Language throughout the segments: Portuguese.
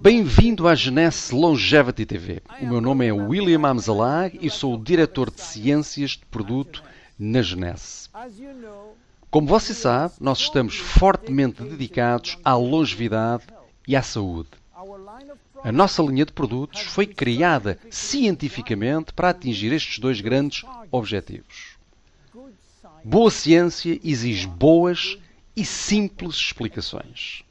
Bem-vindo à Genesse Longevity TV. O meu nome é William Amzalag e sou o diretor de Ciências de Produto na Genesse. Como você sabe, nós estamos fortemente dedicados à longevidade e à saúde. A nossa linha de produtos foi criada cientificamente para atingir estes dois grandes objetivos. Boa ciência exige boas e simples explicações.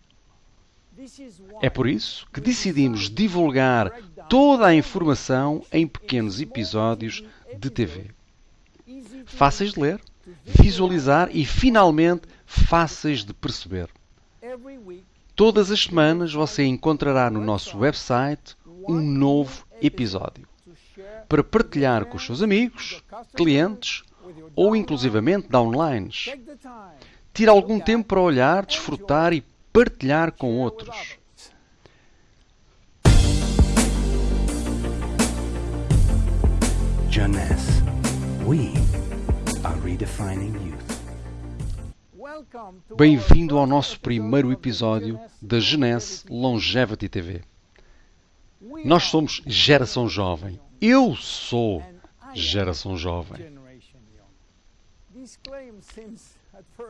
É por isso que decidimos divulgar toda a informação em pequenos episódios de TV. Fáceis de ler, visualizar e, finalmente, fáceis de perceber. Todas as semanas você encontrará no nosso website um novo episódio para partilhar com os seus amigos, clientes ou inclusivamente downlines. Tire algum tempo para olhar, desfrutar e partilhar com outros. Jeunesse, we are redefining youth. Bem-vindo ao nosso primeiro episódio da Genesse Longevity TV. Nós somos geração jovem. Eu sou geração jovem.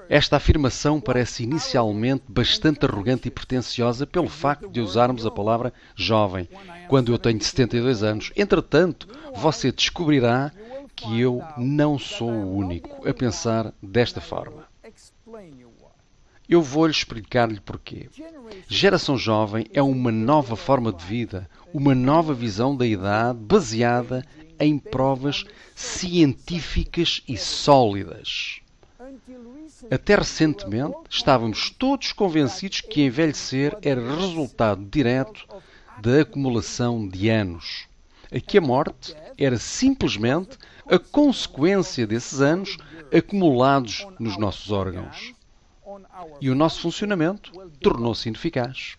Esta afirmação parece inicialmente bastante arrogante e pretensiosa pelo facto de usarmos a palavra jovem, quando eu tenho 72 anos. Entretanto, você descobrirá que eu não sou o único a pensar desta forma. Eu vou-lhe explicar-lhe porquê. Geração jovem é uma nova forma de vida, uma nova visão da idade baseada em provas científicas e sólidas. Até recentemente estávamos todos convencidos que envelhecer era resultado direto da acumulação de anos. A que a morte era simplesmente a consequência desses anos acumulados nos nossos órgãos. E o nosso funcionamento tornou-se ineficaz.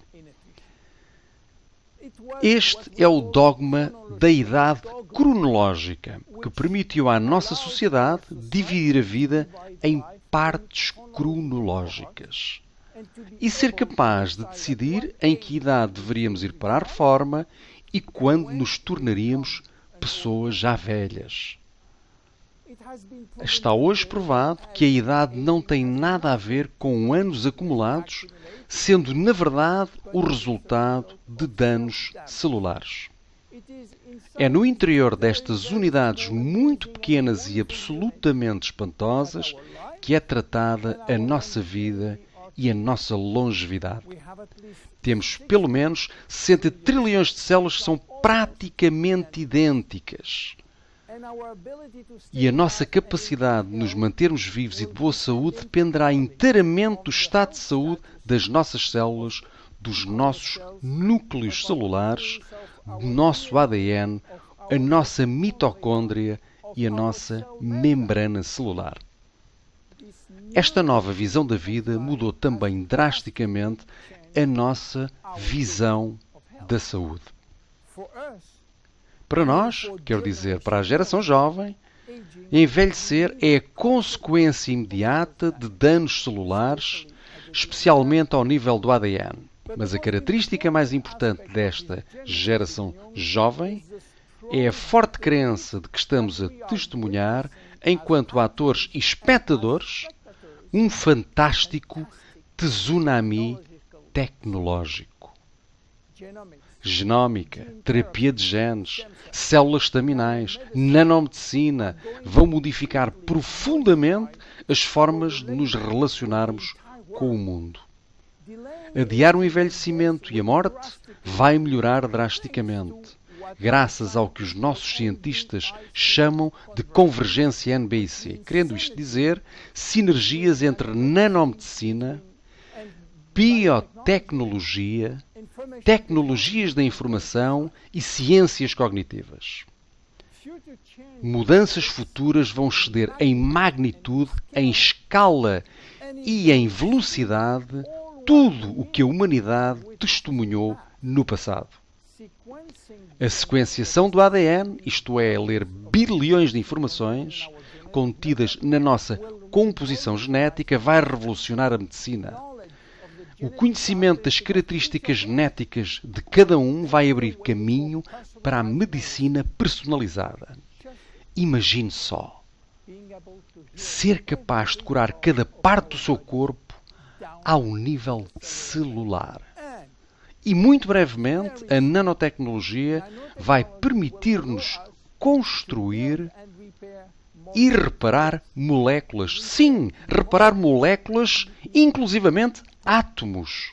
Este é o dogma da idade cronológica que permitiu à nossa sociedade dividir a vida em partes cronológicas e ser capaz de decidir em que idade deveríamos ir para a reforma e quando nos tornaríamos pessoas já velhas. Está hoje provado que a idade não tem nada a ver com anos acumulados, sendo na verdade o resultado de danos celulares. É no interior destas unidades muito pequenas e absolutamente espantosas que é tratada a nossa vida e a nossa longevidade. Temos pelo menos 60 trilhões de células que são praticamente idênticas. E a nossa capacidade de nos mantermos vivos e de boa saúde dependerá inteiramente do estado de saúde das nossas células, dos nossos núcleos celulares, do nosso ADN, a nossa mitocôndria e a nossa membrana celular. Esta nova visão da vida mudou também drasticamente a nossa visão da saúde. Para nós, quero dizer, para a geração jovem, envelhecer é a consequência imediata de danos celulares, especialmente ao nível do ADN. Mas a característica mais importante desta geração jovem é a forte crença de que estamos a testemunhar, enquanto atores e espectadores, um fantástico tsunami tecnológico genómica, terapia de genes, células estaminais, nanomedicina vão modificar profundamente as formas de nos relacionarmos com o mundo. Adiar o envelhecimento e a morte vai melhorar drasticamente, graças ao que os nossos cientistas chamam de convergência NBIC, querendo isto dizer sinergias entre nanomedicina, biotecnologia, tecnologias da informação e ciências cognitivas. Mudanças futuras vão exceder em magnitude, em escala e em velocidade tudo o que a humanidade testemunhou no passado. A sequenciação do ADN, isto é, ler bilhões de informações contidas na nossa composição genética, vai revolucionar a medicina O conhecimento das características genéticas de cada um vai abrir caminho para a medicina personalizada. Imagine só ser capaz de curar cada parte do seu corpo ao nível celular. E muito brevemente, a nanotecnologia vai permitir-nos construir e reparar moléculas. Sim, reparar moléculas, inclusivamente átomos.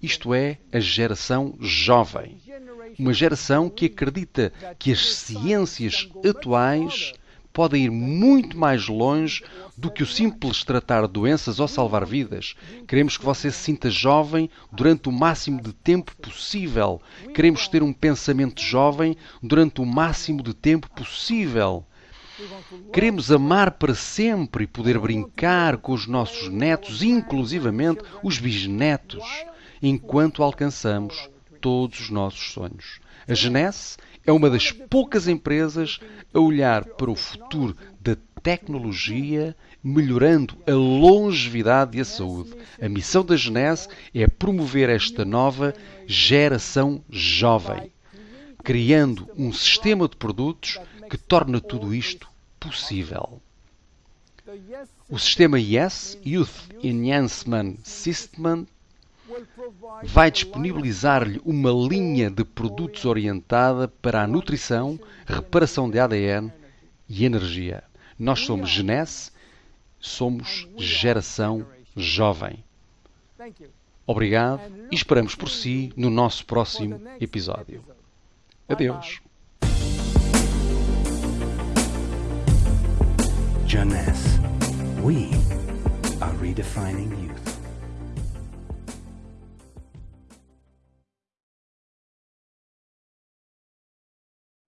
Isto é a geração jovem. Uma geração que acredita que as ciências atuais podem ir muito mais longe do que o simples tratar doenças ou salvar vidas. Queremos que você se sinta jovem durante o máximo de tempo possível. Queremos ter um pensamento jovem durante o máximo de tempo possível. Queremos amar para sempre e poder brincar com os nossos netos, inclusivamente os bisnetos, enquanto alcançamos todos os nossos sonhos. A Genesse é uma das poucas empresas a olhar para o futuro da tecnologia, melhorando a longevidade e a saúde. A missão da Genese é promover esta nova geração jovem, criando um sistema de produtos que torna tudo isto possível. O sistema YES, Youth Enhancement System, vai disponibilizar-lhe uma linha de produtos orientada para a nutrição, reparação de ADN e energia. Nós somos Genese, somos geração jovem. Obrigado e esperamos por si no nosso próximo episódio. Adeus. Jeunesse. We are redefining youth.